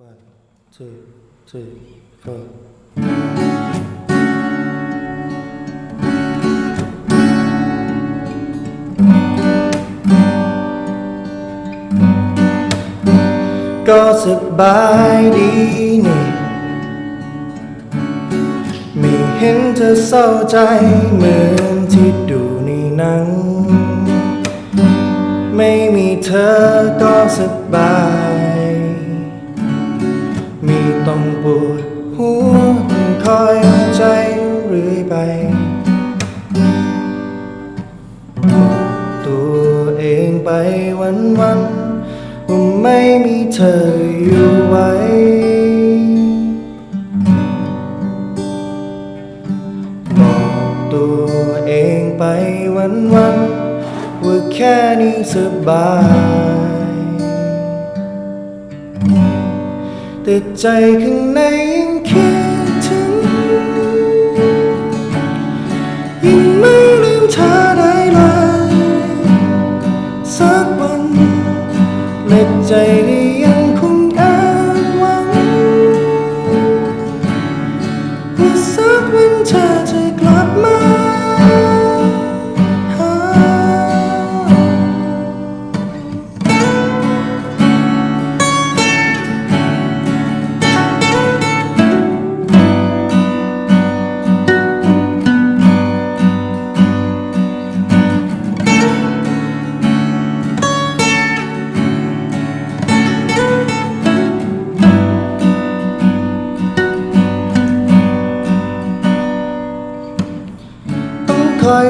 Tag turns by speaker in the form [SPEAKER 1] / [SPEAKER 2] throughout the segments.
[SPEAKER 1] One, two, three, four. ก็สบายดีนี่ไม่เห็นเธอเศร้าใจเหมือนที่ดูในหนัง ไม่มีเธอก็สบาย วดหัวคอยใจเรื่อยไป ตัวเองไปวันวันว่าไม่มีเธออยู่ไว้ บอกตัวเองไปวันวันว่าแค่นี้สบาย แต่ใจข้างในยังคิดถึงยังไม่ลืมเธอได้เลยสักวันและใจก็ยังคงอ้างหวังว่าสักวันเธอจะกลับ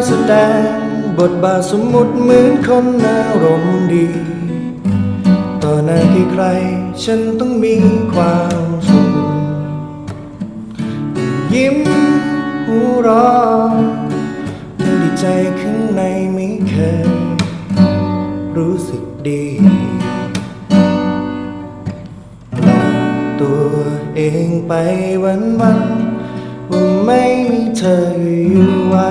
[SPEAKER 1] แสดง บทบาทสมมุติเหมือนคนอารมณ์ดี ต่อหน้าใคร ฉันต้องมีความสุข ยิ้มหัวรองดีใจข้างในไม่เคย รู้สึกดีตัวเองไปวันวันว่าไม่มีเธออยู่ไว้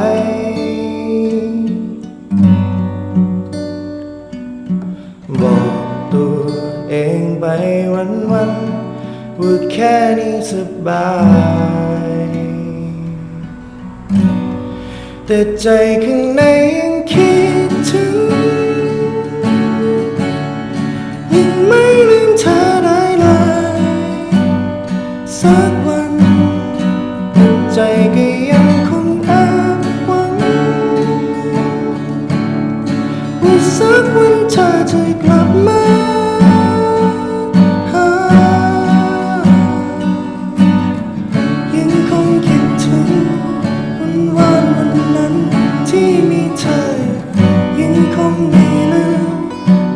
[SPEAKER 1] ค่นี้สบาย แต่ใจข้างในยังคิด งไม่ลืม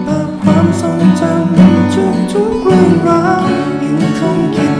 [SPEAKER 1] แต่ความทรงจำทุกๆเรื่องราวยังคงคิด